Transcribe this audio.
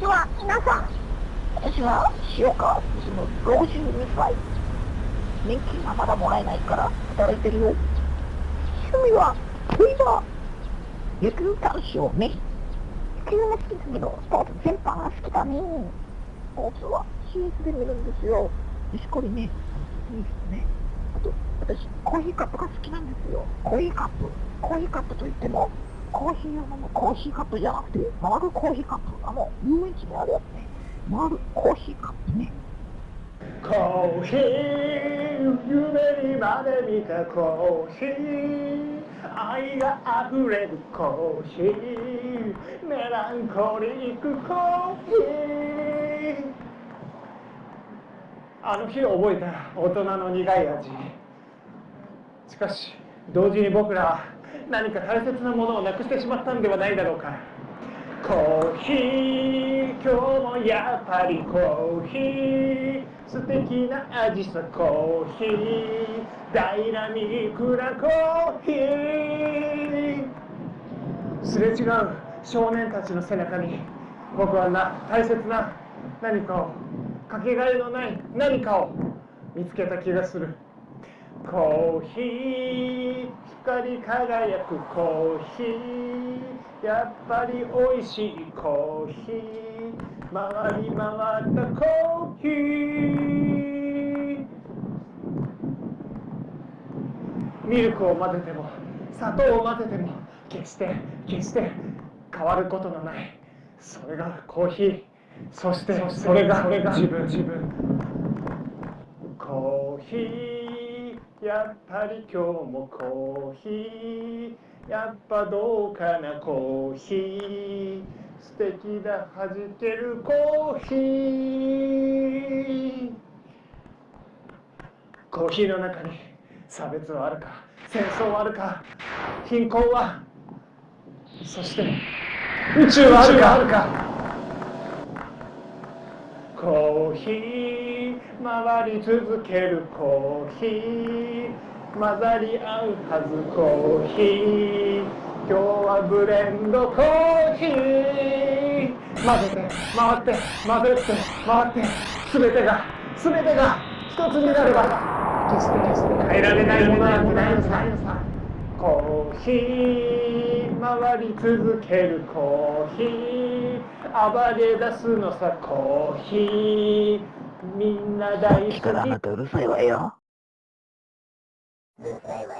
ちは、皆さん。私は塩川進む62歳。年金はまだもらえないから働いてるよ。趣味は、競馬。野球男子をね。野球も好きだけど、スポーツ全般が好きだね。スポーツは CS で見るんですよ。しこりね、いいですね。あと、私、コーヒーカップが好きなんですよ。コーヒーカップ。コーヒーカップといっても、コーヒー用のコーヒーカップじゃなくて、回るコーヒーカップ。あの、遊園地にあるやつね。回るコーヒーカップね。コーヒー夢にまで見たコーヒー愛が溢れるコーヒーメランコリックコーヒーあの日覚えた大人の苦い味しかし同時に僕らは何か大切なものをなくしてしまったんではないだろうか。コーヒー。今日もやっぱりコーヒー。素敵な味さコーヒー。ダイナミックなコーヒー。すれ違う少年たちの背中に僕はな大切な何かをかけがえのない何かを見つけた気がする。コーヒー光り輝くコーヒー。やっぱり美味しいコーヒー。回り回ったコーヒー。ミルクを混ぜても砂糖を混ぜても決して決して変わることのない。それがコーヒー。そしてそれが自分。自分。コーヒーやっぱり今日もコーヒー。やっぱどうかなコーヒー。素敵だ弾けるコーヒー。コーヒーの中に差別はあるか？戦争はあるか？貧困はそして宇宙はあるか？コーヒー。回り続けるコーヒー。混ざり合うはずコーヒー。今日はブレンドコーヒー。混ぜて回って混ぜて回って。全てが全てが一つになれば。決して決して。変えられないものなんてないのさコーヒー回り続けるコーヒー暴れ出すのさコーヒーみんな大好きからあなたうるさいわよ。はい。